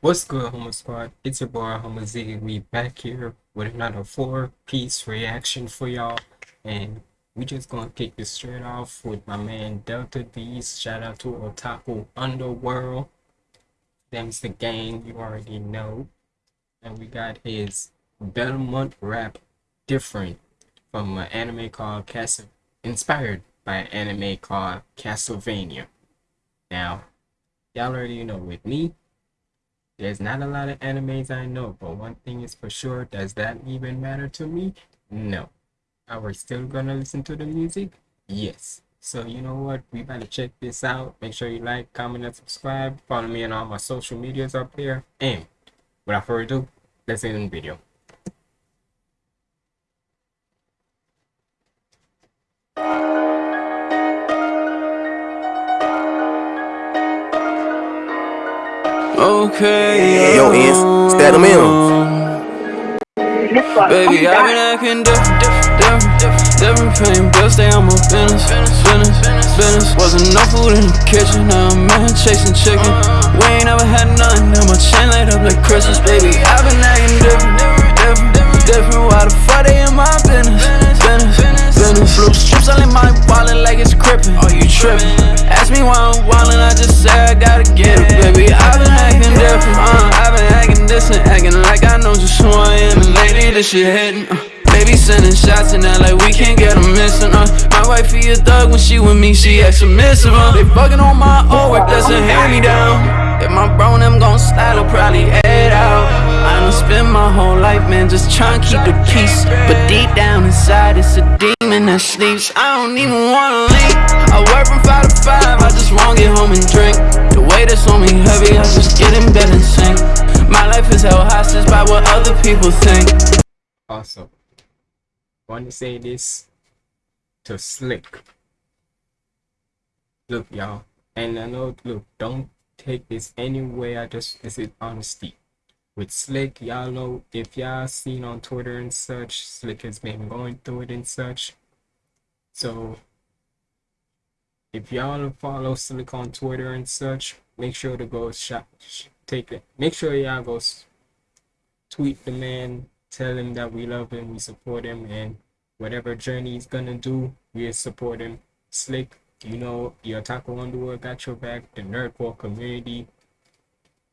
What's good, Homo Squad? It's your boy Homo Z. We back here with another four-piece reaction for y'all, and we just gonna kick this straight off with my man Delta Beast. Shout out to Otaku Underworld. Them's the gang, you already know. And we got his Belmont rap different from an anime called Castle, inspired by an anime called Castlevania. Now, y'all already know with me, there's not a lot of animes I know, but one thing is for sure, does that even matter to me? No. Are we still gonna listen to the music? Yes. So you know what? We better check this out. Make sure you like, comment, and subscribe. Follow me on all my social medias up there. And without further ado, let's end the video. Okay. Yo, Ins, stat them in. Baby, I've been acting different, different, different. Paying bills, stay on my business, business, business. Wasn't no food in the kitchen, now I'm man chasing chicken. We ain't never had nothing, now my chain light up like Christmas, baby. I've been acting different, different, different. Why the fuck they in my business, business, business? Blue strips all in my wallet like it's crippin'. Are you trippin'? Ask me why I'm wildin', I just say I gotta get it, baby. I've been acting different, uh, I've been acting distant, acting like I know just who I am. And lately this shit hitting, uh, baby sending shots and that like we can't get them missing, uh. My wife be a thug when she with me, she acts submissive, uh. They fucking on my old work, that's a hand me down. If my bro and them gon' style, I'll probably head out. I done spend my whole life, man, just trying to keep the peace. But deep down inside, it's a demon that sleeps. I don't even wanna leave. I work from five to five, I just wanna get home and drink. The weight that's on me heavy, I just get in bed and sing. My life is held hostage by what other people think. Also, want to say this to Slick. Look, y'all, and I know, look, don't take this anywhere, I just, this is honesty. With Slick, y'all know, if y'all seen on Twitter and such, Slick has been going through it and such. So, if y'all follow Slick on Twitter and such, make sure to go shop, take it. Make sure y'all go tweet the man, tell him that we love him, we support him, and whatever journey he's gonna do, we support him. Slick, you know, the Otaku Underworld got your back, the Nerdcore community,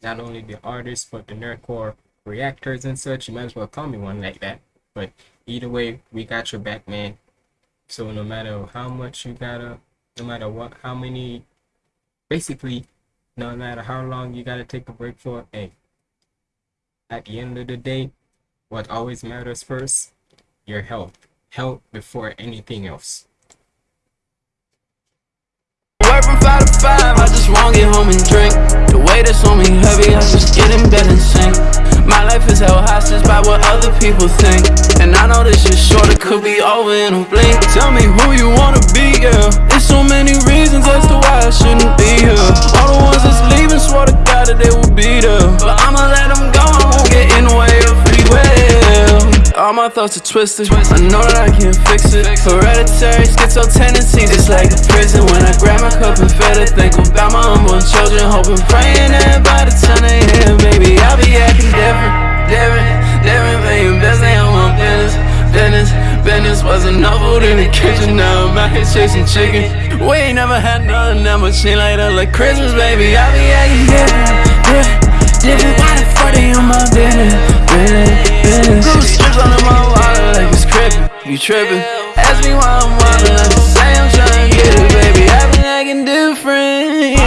not only the artists, but the Nerdcore reactors and such. You might as well call me one like that. But either way, we got your back, man. So no matter how much you gotta, no matter what, how many, basically, no matter how long you gotta take a break for, hey, at the end of the day, what always matters first, your health. Health before anything else. Just wanna get home and drink. The weight that's on me heavy, I just get in bed and sing. My life is held hostage by what other people think. And I know this is short, it could be over in a blink. Tell me who you wanna be, girl. There's so many reasons as to why I shouldn't be here. All the ones that's leaving swore to God that they will be there. But I'ma let them go, I won't get in the way. All my thoughts are twisted. I know that I can't fix it. Hereditary schizo tendencies, it's like a prison. When I grab my cup and fed it, think about my unborn children, hoping, praying that by the time they hear, baby, I'll be acting different, different, different. Paying bills, they on my business, business, business. Wasn't no food in the kitchen, now I'm out here chasing chicken. We ain't never had nothing that much shit like that, like Christmas, baby. I'll be acting different, different, different. Why the fuck they on my? Blue strips under my wallet like it's crippin'. You trippin'? Ask me why I'm wildin', I just say I'm tryna get it, baby. I've been acting different.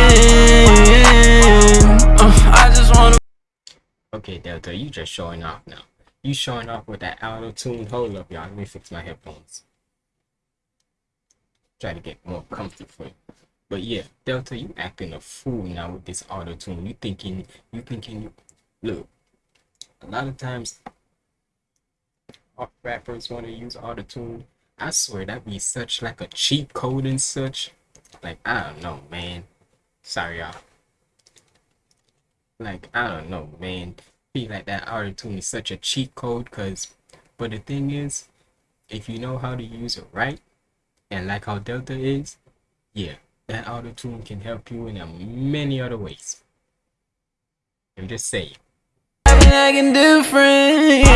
Uh, I just wanna. Okay, Delta, you just showing off now. You showing off with that auto tune. Hold up, y'all. Let me fix my headphones. Try to get more comfortable for you. But yeah, Delta, you acting a fool now with this auto tune. You thinking, you thinking, you look. A lot of times, rappers want to use auto tune. I swear that be such like a cheat code and such. Like I don't know, man. Sorry, y'all. Like I don't know, man. Feel like that auto tune is such a cheat code, cause. But the thing is, if you know how to use it right, and like how Delta is, yeah, that auto tune can help you in a many other ways. You just say. I've been acting different.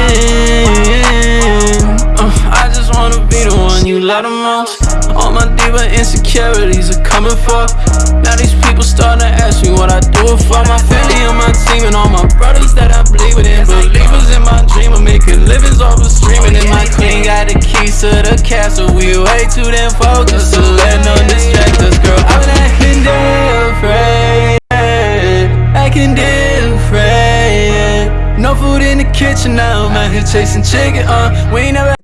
Uh, I just wanna be the one you love the most. My insecurities are coming for. Now these people starting to ask me what I do for. My family on my team and all my brothers that I believe in. Believers in my dream of making livings off of streaming. And my queen got the keys to the castle. We way too damn focused to let no distract us, girl. I've been acting different. Acting different. No food in the kitchen now. I'm out here chasing chicken. Uh, we ain't never.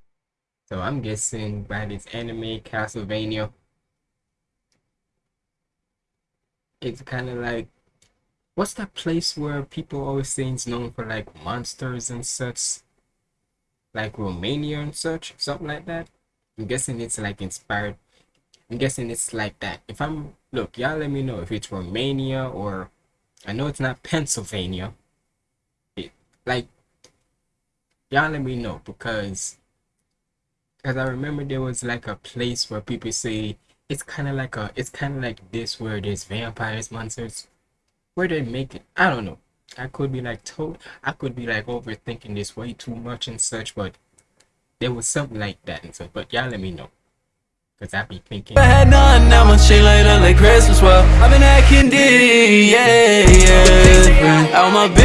So I'm guessing by this anime Castlevania, it's kind of like what's that place where people always say it's known for like monsters and such, like Romania and such, something like that. I'm guessing it's like inspired. I'm guessing it's like that. If I'm look, y'all let me know if it's Romania or I know it's not Pennsylvania. It like y'all let me know because because I remember there was like a place where people say it's kind of like a it's kind of like this where there's vampires monsters where they make it I don't know I could be like told I could be like overthinking this way too much and such but there was something like that and so but y'all let me know because I be thinking I had none, now chain light up like Christmas. Well, I've been acting D, yeah, yeah. Out my B,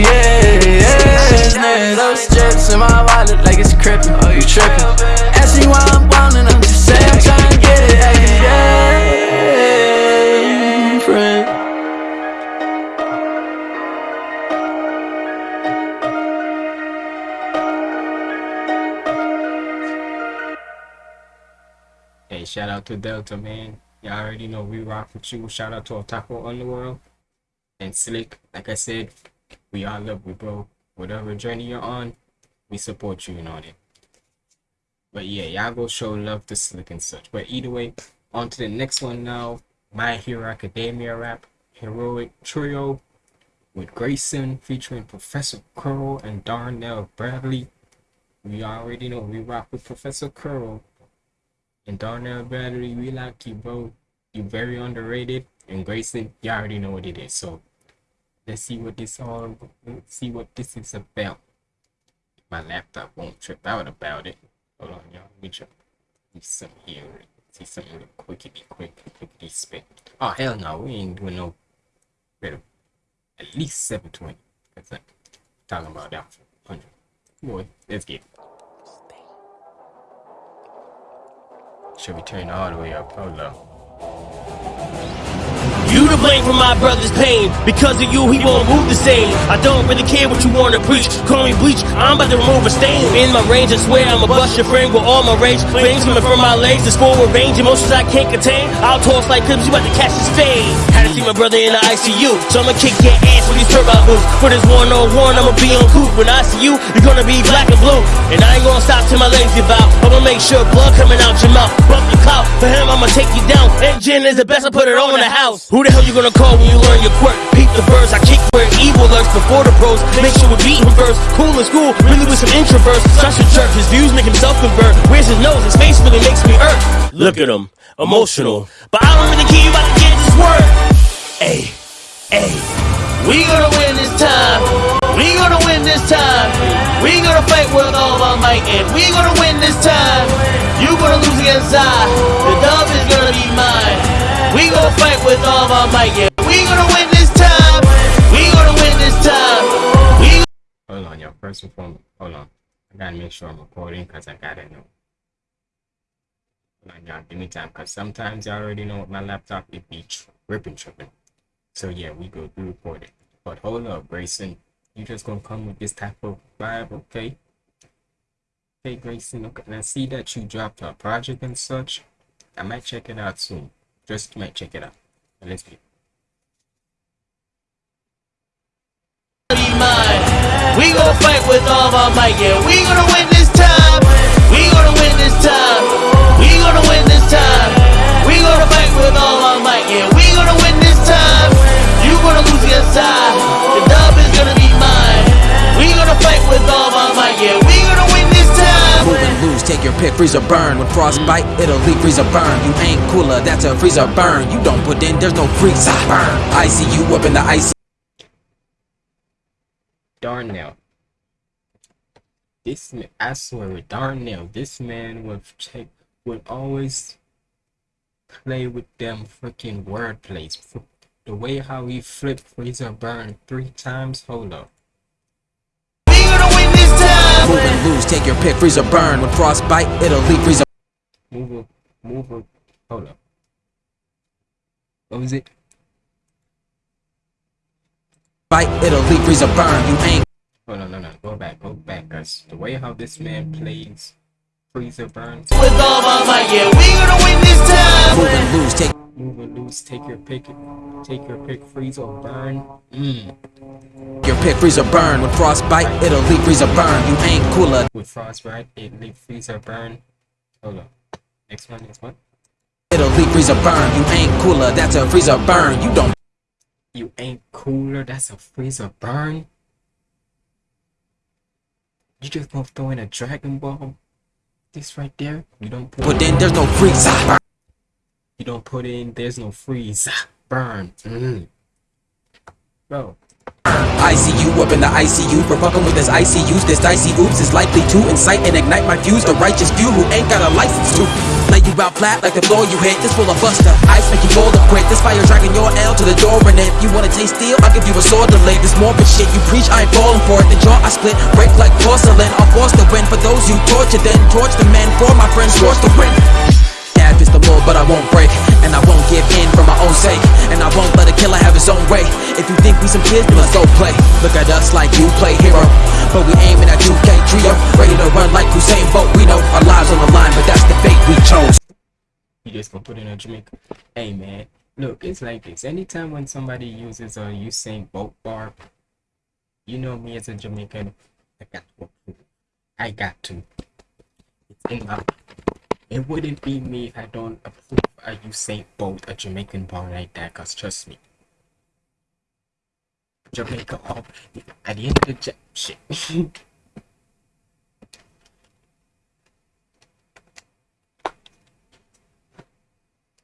yeah, yeah. Those strips in my wallet like it's crippin'. Oh, you trippin'? Ask me why I'm wildin', I'm I'm Hey, shout out to Delta, man. Y'all already know we rock with you. Shout out to Otaku Underworld and Slick. Like I said, we all love you, bro. Whatever journey you're on, we support you and on it. But yeah, y'all go show love to Slick and such. But either way, on to the next one now. My Hero Academia rap heroic trio with Grayson featuring Professor Curl and Darnell Bradley. We already know we rock with Professor Curl and Darnell Bradley, we like you, bro. You very underrated. And Grayson, you already know what it is. So let's see what this all see what this is about. My laptop won't trip out about it. Hold on, y'all. Let me. See some here. See something quickity quick, quickity spit. Oh hell no, we ain't doing no better. At least 720. That's it. Talking about that for 100. Boy, let's get it. Should we turn all the way up? Hold up. You to blame for my brother's pain. Because of you, he won't move the same. I don't really care what you wanna preach. Call me bleach, I'm about to remove a stain. In my range, I swear I'ma bust your frame with all my rage. Flames coming from my legs, the score with range, emotions I can't contain. I'll toss like clips, you about to catch this fade. Had to see my brother in the ICU, so I'ma kick your ass with these turbo boots. For this one on one, I'ma be on coop. When I see you, you're gonna be black and blue. And I ain't gonna stop till my legs give out. I'ma make sure blood coming out your mouth. Bump your clout. For him, I'ma take you down. Engine is the best, I put it on the house. Who the hell you gonna call when you learn your quirk? Peep the birds, I kick where evil lurks before the pros. Make sure we beat him first. Cool in school, really with some introverts. Such a jerk, his views make himself convert. Where's his nose? His face really makes me hurt. Look at him, emotional. But I don't really care, about to get this word. Hey, hey, we gonna win this time. We gonna win this time. We gonna fight with all our might, and we gonna win this time. You gonna lose against I. The dub is gonna be mine. We gonna fight with all our might, yeah. We gonna win this time. We gonna win this time. We Hold on, y'all. First and foremost, hold on. I gotta make sure I'm recording because I gotta know. Hold on, y'all. Give me time because sometimes y'all already know my laptop it be tripping, tripping. So yeah, we go through recording. But hold up, Grayson. You just gonna come with this type of vibe, okay? Okay, Grayson. Okay, now see that you dropped a project and such. I might check it out soon. Just might check it out. Let's get. We gonna fight with all our might, yeah. We gonna win this time. We gonna win this time. We gonna win this time. We gonna fight with all our might, yeah. We gonna win this time. You gonna lose against I. The dub is gonna be mine. We gonna fight with all our might, yeah. We lose, take your pick, freeze or burn. When frostbite, it'll leave freeze or burn. You ain't cooler, that's a freeze or burn. You don't put in, there's no freeze or burn. I see you up in the icy. Darnell. This man, I swear, with Darnell, this man would take would always play with them freaking word plays. The way how he flipped Freezer Burn three times. Hold up. Take your pick, freeze or burn. When frostbite, it'll leave freeze or Move up, move up. Hold up. What was it? bite, it'll leave freeze or burn. You ain't Hold on, no, no, go back, go back, guys. the way how this man plays Freezer Burn. With all my might, yeah, we gonna win this time. move and lose, take Move and lose, take your pick, take your pick, freeze or burn. Mmm. your pick, freeze or burn. When frostbite, it'll leave freeze or burn. You ain't cooler, With frostbite, it'll leave freezer burn. Hold up. Next one Next one. it'll leave freeze or burn. You ain't cooler, that's a freeze or burn. You don't You ain't cooler. That's a freezer burn. You just gonna throw in a Dragon Ball? This right there. You don't put. put in, there's no freeze or burn. You don't put in. There's no freeze. Burn. Mm. Bro. I see you up in the ICU for fucking with this icy use. This dicey oops is likely to incite and ignite my fuse. The righteous few who ain't got a license to lay you out flat like the floor you hit. This full of buster ice make you fold up quick. This fire dragging your L to the door and if you wanna taste steel, I'll give you a sword to lay. This morbid shit you preach, I ain't falling for it. The jaw I split, break like porcelain. I'll force the win for those you torture. Then torch the men for my friends, scorch the win. It's the but I won't break. And I won't give in for my own sake. And I won't let a killer have his own way. If you think we some kids, then let's go play. Look at us like you play hero. But we aiming at 2K trio. Ready to run like Usain Bolt. We know our lives on the line, but that's the fate we chose. You just gonna put in a Jamaica. Hey man, look, it's like this. Anytime when somebody uses a Usain Bolt bar, you know me as a Jamaican, I got to. I got to. It's in my. It wouldn't be me if I don't approve a Usain Bolt, a Jamaican bar like that. Cause trust me, Jamaica. All, at the end of the ja- shit.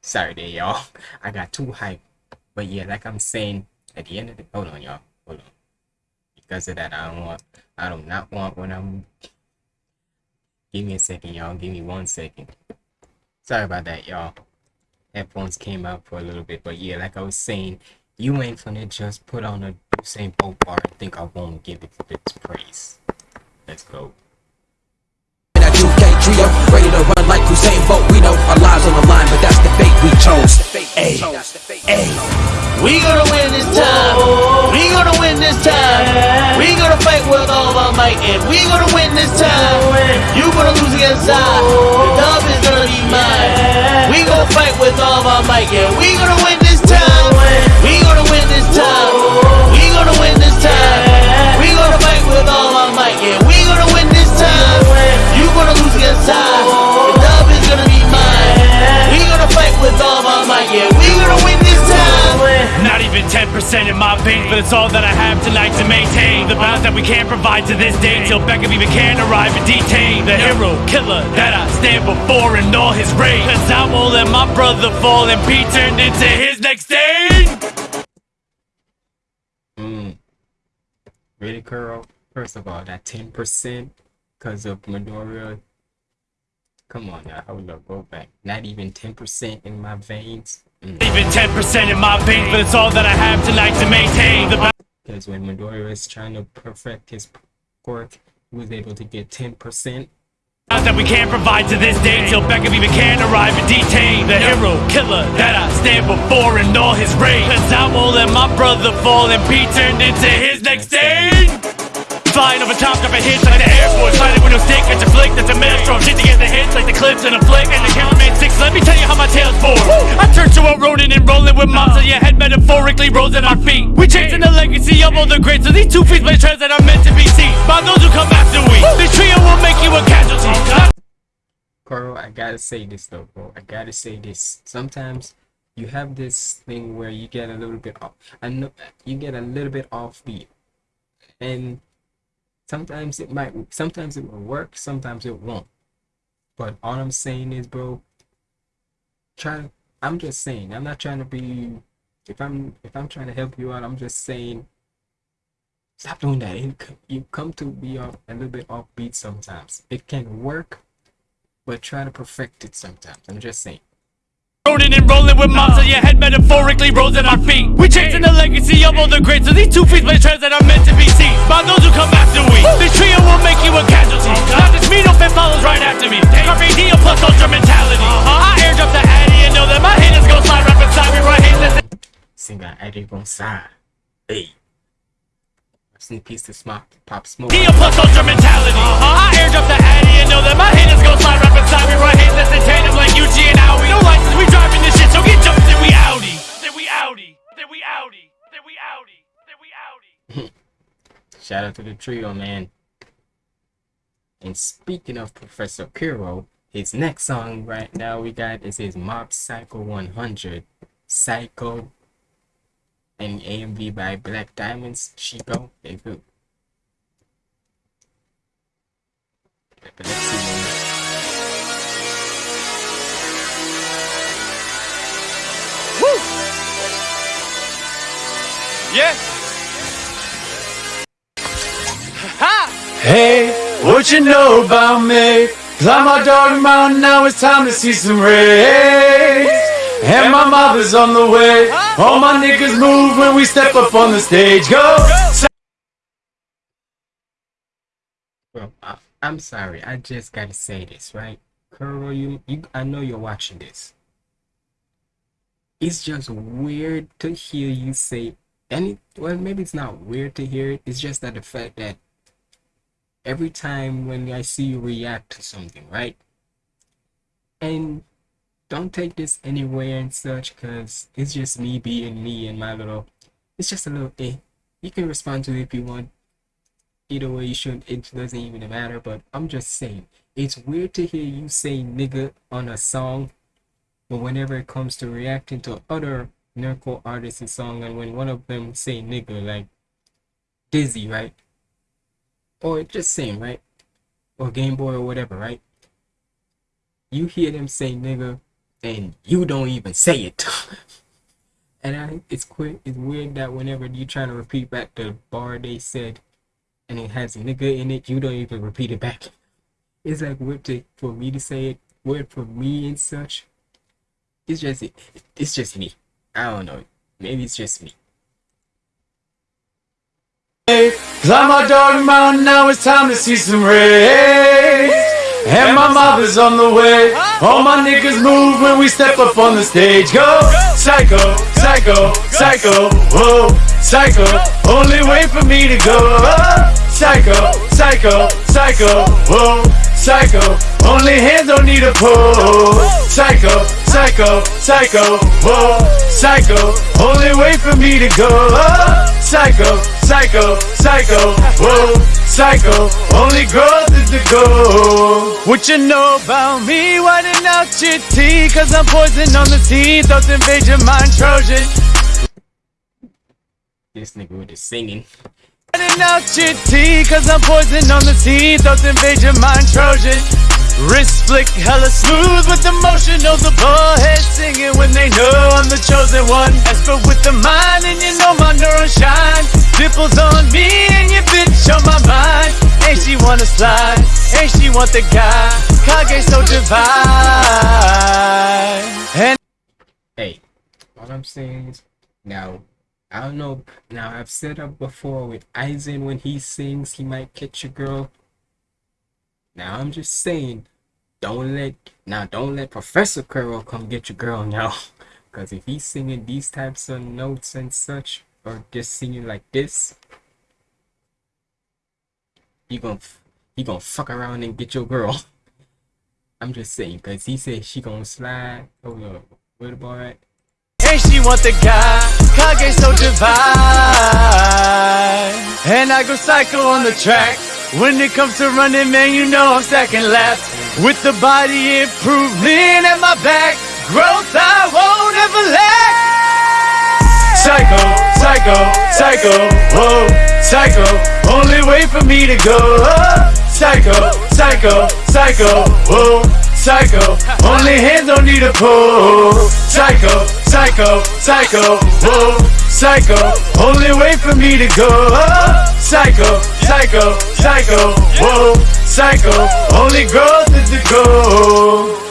Sorry there, y'all. I got too hyped. But yeah, like I'm saying, at the end of the hold on, y'all. Hold on. Because of that, I don't want I do not want when I'm Give me a second, y'all. Give me one second. Sorry about that, y'all. Headphones came out for a little bit, but yeah, like I was saying, you ain't finna just put on a Usain Bolt bar and think I won't give it its praise. Let's go. In that 2K trio. Ready to run like Usain Bolt. We know our lives on the line, but that's the fate we chose. Hey, hey. We gonna win this time. We gonna win this time. We gonna fight with all of our might, and we gonna win this time. You gonna lose against I. The dub is gonna be mine. We gonna fight with all of our might, and We gonna win 10% in my veins, but it's all that I have tonight to maintain the balance that we can't provide to this day till Beckham even can arrive and detain the hero killer that I stand before in all his rage. Cause I won't let my brother fall and be turned into his next stain. Mm. Really, Curl? First of all, that 10% because of Midoriya. Come on now, hold up, go back. Not even 10% in my veins. Even 10% in my veins, but it's all that I have tonight to maintain the balance. Because when Midoriya is trying to perfect his quirk, he was able to get 10%. that we can't provide to this day till Beckham even can arrive and detain the hero killer that I stand before in all his rage. Cause I won't let my brother fall and be turned into his next stain. Flying over top, dropping hits like the Air Force. Fighting with no stick, it's a flick, that's a maelstrom. Shit to get the hits like the clips in a flick. And the cameraman six, let me tell you how my tail's for. I turn to a rodent and rolling with moms, so your head metaphorically rolls at our feet. We chasing the legacy of all the greats, so these two feet play trends that are meant to be seen. By those who come after we, this trio will make you a casualty. Carl, I gotta say this though, bro. I gotta say this. Sometimes you have this thing where you get a little bit off. I know you get a little bit off beat, and sometimes it might. Sometimes it will work. Sometimes it won't. But all I'm saying is, bro. Try. I'm just saying. I'm not trying to be. If I'm if I'm trying to help you out, I'm just saying. Stop doing that. It, you come to be off, a little bit offbeat sometimes. It can work, but try to perfect it sometimes. I'm just saying. Rolling and rolling with mobs on your head, metaphorically rolls at our feet. We chasing the legacy of all the greats, so these two feet play trends that are meant to be seen. By those who come after we. This trio will make you a casualty. Not just me, no fit follows right after me. Carpe diem plus ultra mentality. Uh-huh. I airdrop the addy and know that my haters gon' slide right beside me right here. Singer Eddie Gonzalez. Hey. Rest in peace to Smop, Pop Smoke. Diem plus ultra mentality. Uh-huh. I airdrop the addy and know that my haters gon' slide right beside me right here. Listen, tandem like UG and No license, we driving this shit, so get jumped, then we. Then we. Then we. Then we. Then we. Shout out to the trio, man. And speaking of Professor Kuro, his next song right now we got is his Mob Psycho 100. Psycho and AMV by Black Diamonds. Chico. Good. But Yeah. Hey, what you know about me? Climb my dog mountain, now it's time to see some rays. And my mother's on the way. All my niggas move when we step up on the stage. Go! Bro, I, I'm sorry. I just gotta say this, right? Kuro, you, you, I know you're watching this. It's just weird to hear you say any. Well, maybe it's not weird to hear it. It's just that the fact that every time when I see you react to something, right? And don't take this anywhere and such, cause it's just me being me and my little. It's just a little. Eh. You can respond to it if you want either way you should it doesn't even matter but i'm just saying it's weird to hear you say nigga on a song but whenever it comes to reacting to other nerdcore artists' song and when one of them say nigga like dizzy right or just saying right or game boy or whatever right you hear them say nigga and you don't even say it and i it's quick it's weird that whenever you trying to repeat back the bar they said and it has nigga in it, you don't even repeat it back. It's like weird to, for me to say it, weird for me and such. It's just it's just me. I don't know. Maybe it's just me. Climb my dog mountain, now it's time to see some rays. And my mother's on the way. All my niggas move when we step up on the stage. Go! Psycho, psycho, psycho, whoa, psycho. Only way for me to go. Psycho, psycho, psycho, whoa, psycho. Only hands don't need a pull. Psycho, psycho, psycho, whoa, psycho. Only way for me to go. Psycho, psycho, psycho, whoa, psycho. Only growth is the goal. What you know about me? Whitening out your tea, cause I'm poison on the scene. Thoughts invade your mind, Trojan. This nigga with the singing. Out your tea, cause I'm poison on the scene. Thoughts invade your mind, Trojan. Wrist flick hella smooth with the motion of the head singing when they know I'm the chosen one. Esper with the mind and you know my neurons shine. Dimples on me and your bitch on my mind. And she wanna slide, and she want the guy. Kage so divine. And Hey, all I'm saying is now I don't know now I've said up before with Aizen when he sings he might catch a girl. Now I'm just saying don't let now don't let Professor Kuro come get your girl now. Cause if he's singing these types of notes and such, or just singing like this, you gonna he gonna fuck around and get your girl. I'm just saying, cause he said she gonna slide. Oh no, where the ball at? She want the guy, Kage so divine. And I go psycho on the track. When it comes to running, man, you know I'm second lap. With the body improvement at my back, growth I won't ever lack. Psycho, psycho, psycho, whoa, psycho. Only way for me to go. Psycho, psycho, psycho, whoa, psycho. Only hands don't need a pull. Psycho, psycho, psycho, whoa, psycho. Only way for me to go. Psycho. psycho, psycho, whoa, psycho. Only growth is the goal.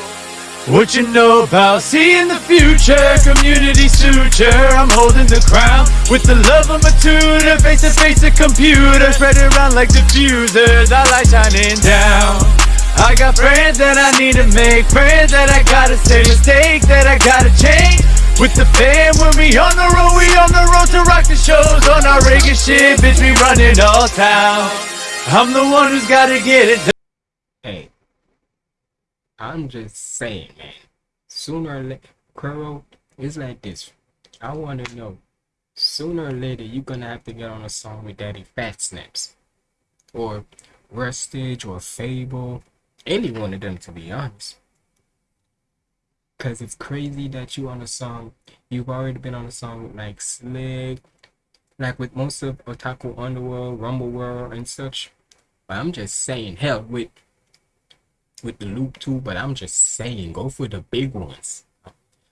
What you know about seeing the future? Community suture. I'm holding the crown with the love of a tutor. Face to face a computer. Spread around like diffusers. I light shining down. I got friends that I need to make. Friends that I gotta say. Mistakes that I gotta change. With the fam, when we on the road, we on the road to rock the shows. On our regular shit, bitch, we running all town. I'm the one who's gotta get it done. Hey, I'm just saying, man. Sooner or later, Kuro, it's like this. I want to know. Sooner or later, you're gonna have to get on a song with Daddyphatsnaps, or Rustage, or FabvL. Any one of them, to be honest. Cause it's crazy that you on a song. You've already been on a song with like Slick, like with most of Otaku Underworld, Rumble World, and such. But I'm just saying, hell, with with the loop too, but I'm just saying, go for the big ones.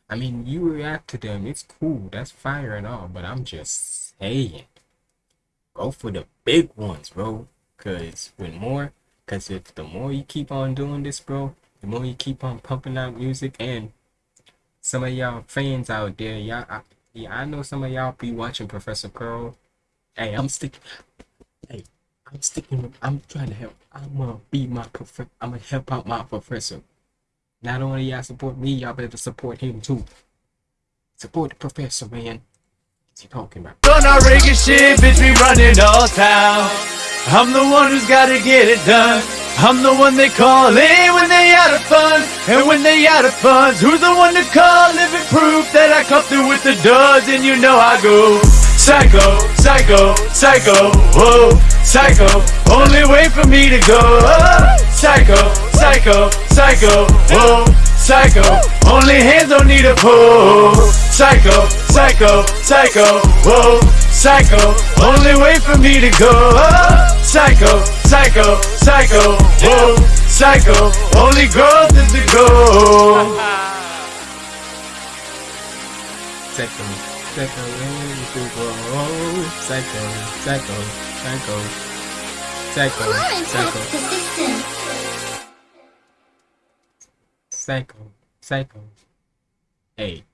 I mean, you react to them, it's cool, that's fire and all, but I'm just saying, go for the big ones, bro. Cause with more, cause if the more you keep on doing this, bro, the more you keep on pumping out music, and some of y'all fans out there, y'all, I, yeah, I know some of y'all be watching Professor Curl. Hey, I'm sticking. Hey, I'm sticking with, I'm trying to help. I'm gonna be my professor. I'm gonna help out my professor. Not only y'all support me, y'all better support him too. Support the professor, man. What's he talking about? On our regular shit, bitch, we running all town. I'm the one who's gotta get it done. I'm the one they call in when they out of funds. And when they out of funds, who's the one to call? Living proof that I come through with the duds, and you know I go. Psycho, psycho, psycho, whoa, psycho. Only way for me to go. Oh, psycho, psycho, psycho, whoa, psycho. Only hands don't need a pull. Psycho, psycho, psycho, whoa, psycho. Only way for me to go. Psycho, psycho, psycho, whoa, psycho. Only growth is the goal. Psycho, psycho, psycho, psycho, psycho, psycho, psycho, Come on, psycho, psycho, psycho. Hey,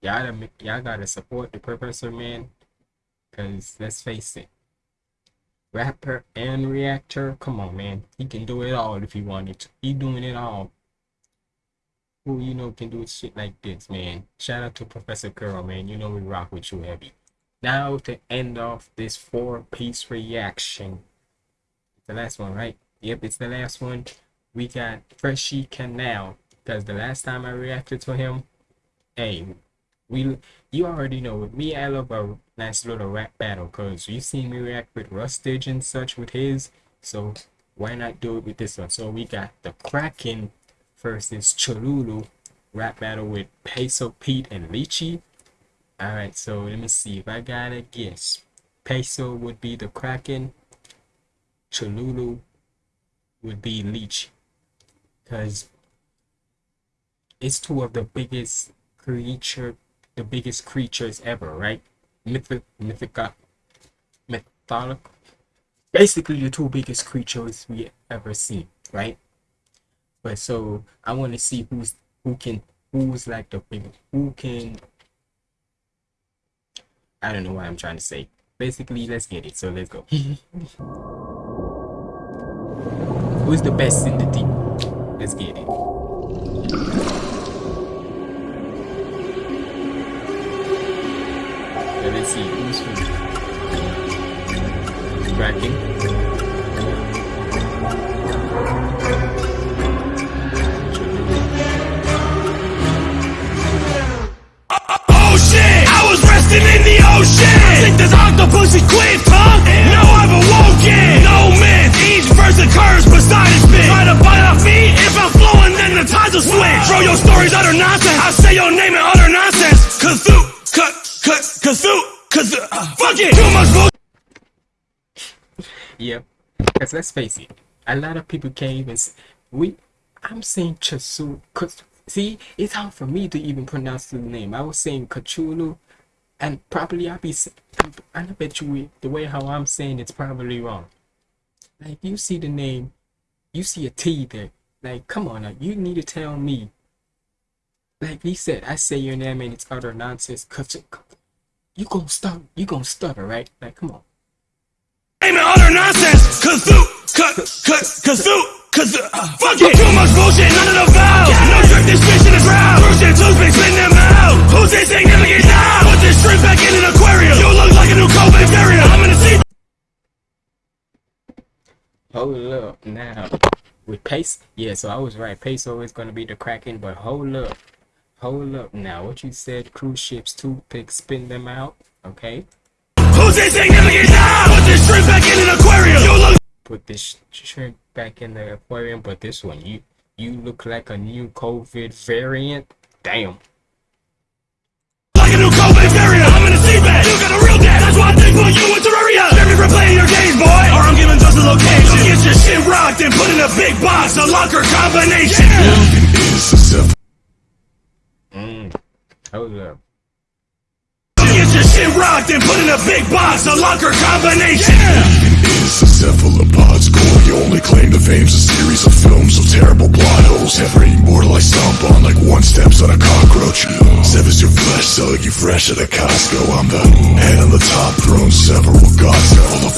y'all y'all gotta support the professor, man. Cause let's face it, rapper and reactor, come on, man. He can do it all if he wanted to. He doing it all. Who you know can do shit like this, man? Shout out to Professor Curl, man. You know we rock with you heavy. Now to end off this four-piece reaction. The last one, right? Yep, it's the last one. We got Freshy Kanal. Because the last time I reacted to him, hey, we you already know with me I love a nice little rap battle because you've seen me react with Rustage and such with his. So why not do it with this one? So we got the Kraken versus Cholulu rap battle with Peso Pete and Lychee. Alright, so let me see if I got a guess. Peso would be the Kraken, Cholulu would be Lychee. Cause it's two of the biggest creature the biggest creatures ever, right? Mythic mythica basically the two biggest creatures we ever seen, right? But so I want to see who's who can who's like the big who can I don't know what I'm trying to say. Basically, let's get it. So let's go. who's the best in the team? Get it. So let's see who's who. Cracking. Oh shit! I was resting in the ocean. I think this octopus equipped, Yep. Because let's face it, a lot of people can't even. s- We, I'm saying Chasu. See, it's hard for me to even pronounce the name. I was saying Cthulhu. and probably I'll be. I bet you we- the way how I'm saying it's probably wrong. Like you see the name, you see a T there. Like come on, now, you need to tell me. Like he said, I say your name and it's utter nonsense. You- gonna stop. You gonna stutter, right? Like come on. Aim and utter nonsense. Kazoo, cut, cut, kazoo, kazoo. Fuck it. Too much bullshit, none of the vows. No trick, this fish in the crowd. Cruising toothpicks, spin them out. Who's insignificant now? Put this shrimp back in an aquarium. You look like a new COVID variant. I'm the sea. Hold up now. With pace, yeah. So I was right. Peso is gonna be the Kraken, but hold up, hold up now. What you said? Cruise ships, toothpicks, spin them out. Okay. Who's insignificant now? Put this shrimp back in an aquarium. You look put this shrimp back in the aquarium, but this one, you you look like a new COVID variant. Damn. like a new COVID variant. I'm in a seabed. You got a real dad. That's why I think put you in Terraria. Spare me for playing your games, boy. Or I'm giving just a location. Get your shit rocked and put in a big box. A locker combination. Mm. Hold up. Get your shit rocked and put in a big box. A locker combination. Is the cephalopods core You only claim to fame's a series of films of terrible plot holes Every mortal I stomp on like one steps on a cockroach Severs your flesh, sell you fresh at a Costco I'm the head on the top throne, several gods Full of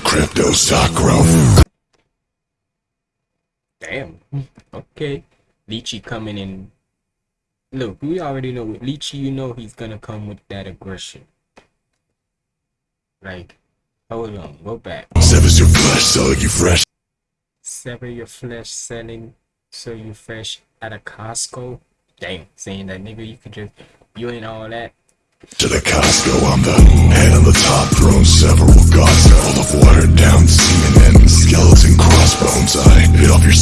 your crypto stock growth Damn. Okay. Lychee coming in. Look, we already know with Lychee, you know he's gonna come with that aggression. Like, hold on, go back. Severs your flesh, sell you fresh Sever your flesh, selling, so you fresh at a Costco. Damn, saying that nigga, you could just, you ain't all that. To the Costco, I'm the head on the top throne, several gods full of watered down semen and skeleton crossbones. I bit off your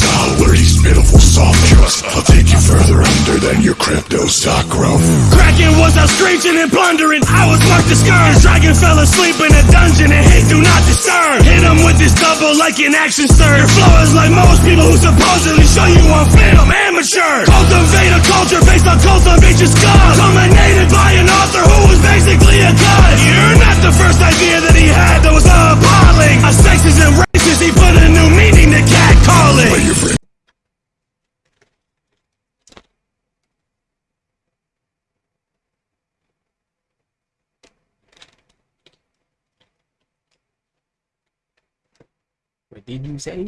these pitiful soft drugs. I'll take you further under than your crypto stock growth. Kraken was out screeching and plundering. I was marked scourge. Dragon fell asleep in a dungeon and hit do not disturb. Hit him with this double like an action stir. Your flow is like most people who supposedly show you on film. Amateur. Cultivate a culture based on cultivate your scum. Dominated by an author who was basically a god. You're the first idea that he had that was appalling. A sexist and racist, he put a new meaning to catcalling. But your friend What did you say?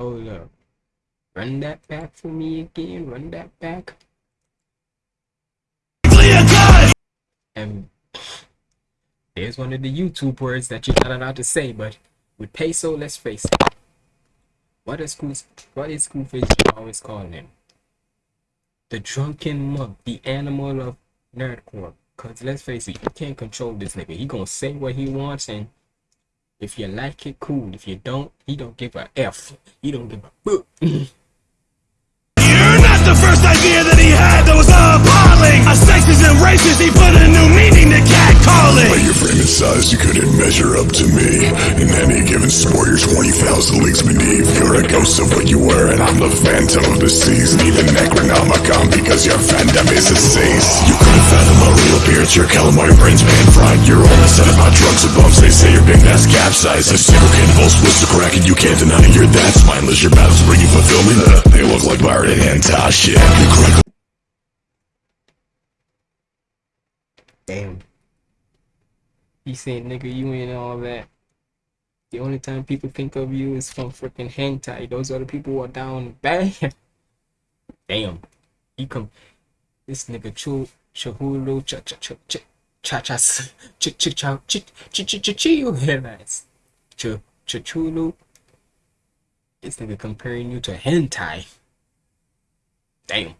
Hold up. Run that back for me again. Run that back. a god. And there's one of the YouTube words that you're not allowed to say, but with peso, let's face it. What is Screw what is Screwface always calling him? The drunken monk, the animal of nerdcore. Cause let's face it, you can't control this nigga. He gonna say what he wants and if you like it, cool. If you don't, he don't give a F. He don't give a fuck. You're not the first idea that he had that was appalling. Size, you couldn't measure up to me. In any given sport, you're 20,000 leagues beneath. You're a ghost of what you were, and I'm the phantom of the seas. Need the Necronomicon because your fandom is a cease. You couldn't fathom my real appearance, your calamari brains pan fried. You're all set about drugs and bumps, they say your big ass capsized. A single cannonball splits the crack, and you can't deny it. You're that spineless, your battles bring you fulfillment. They look like pirated hentai shit. Damn. He said, nigga, you ain't all that. The only time people think of you is from freaking hentai. Those other people are down bad. Damn. He come. This nigga chu chahulu cha cha cha cha cha cha cha cha cha cha cha cha cha chill headlines. Cha cha chulu. This nigga comparing you to hentai. Damn.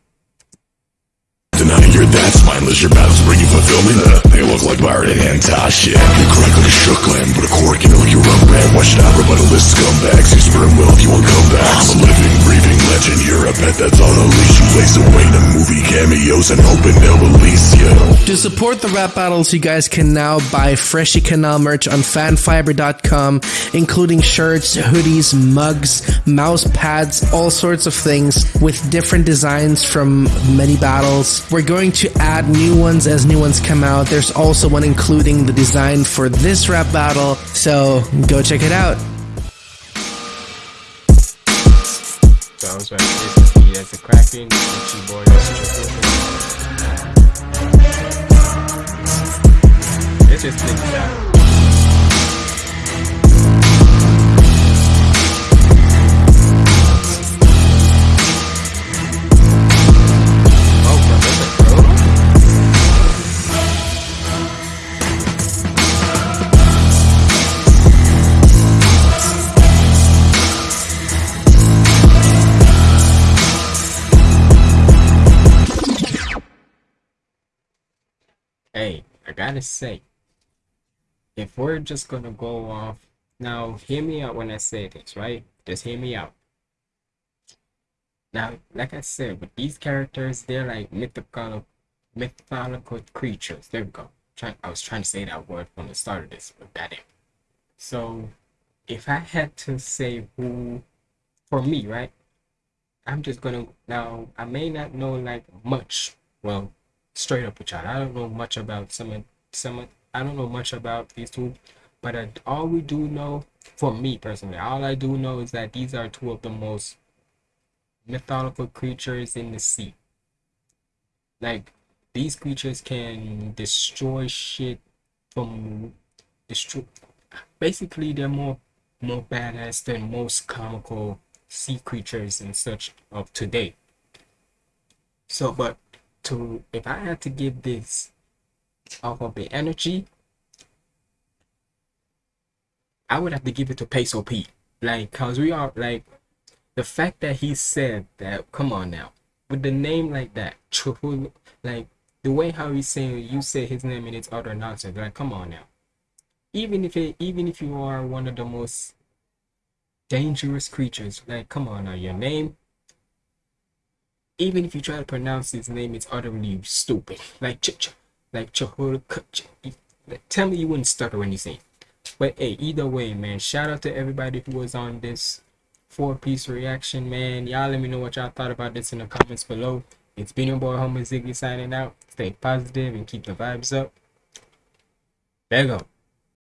You're that mindless, your battles bring you fulfillment. Uh, they look like pirate and hentai shit. You crack like a shook lamb, but a cork can like your rub brand. Watch out, rebuttalist scumbags. You sperm will if you want comebacks. I'm a living, breathing legend. You're a pet that's on a leash. You lace away to movie cameos and hoping they'll release you. To support the rap battles, you guys can now buy Freshy Kanal merch on fanfiber.com, including shirts, hoodies, mugs, mouse pads, all sorts of things with different designs from many battles. We're going to add new ones as new ones come out. There's also one including the design for this rap battle, so go check it out. Just out. Gotta say, if we're just gonna go off now, hear me out when I say this, right? Just hear me out. Now, like I said, with these characters, they're like mythical, mythological creatures. There we go. Try, I was trying to say that word from the start of this, but that it. So, if I had to say who, for me, right? I'm just gonna now. I may not know like much. Well, straight up with y'all, I don't know much about some of some. I don't know much about these two, but I, all we do know, for me personally, all I do know is that these are two of the most mythological creatures in the sea. Like these creatures can destroy shit from destroy. Basically, they're more more badass than most comical sea creatures and such of today. So, but to if I had to give this of the energy, I would have to give it to Peso P. Like, cause we are like the fact that he said that. Come on now, with the name like that, like the way how he's saying you say his name and it's utter nonsense. Like, come on now. Even if it, even if you are one of the most dangerous creatures, like, come on now, your name. Even if you try to pronounce his name, it's utterly stupid. Like, ch ch, like Chihulu. Ch- like, Tell me you wouldn't stutter when you it. But hey, either way, man, shout out to everybody who was on this four piece reaction, man. Y'all let me know what y'all thought about this in the comments below. It's been your boy Homer Ziggy signing out. Stay positive and keep the vibes up. There you go.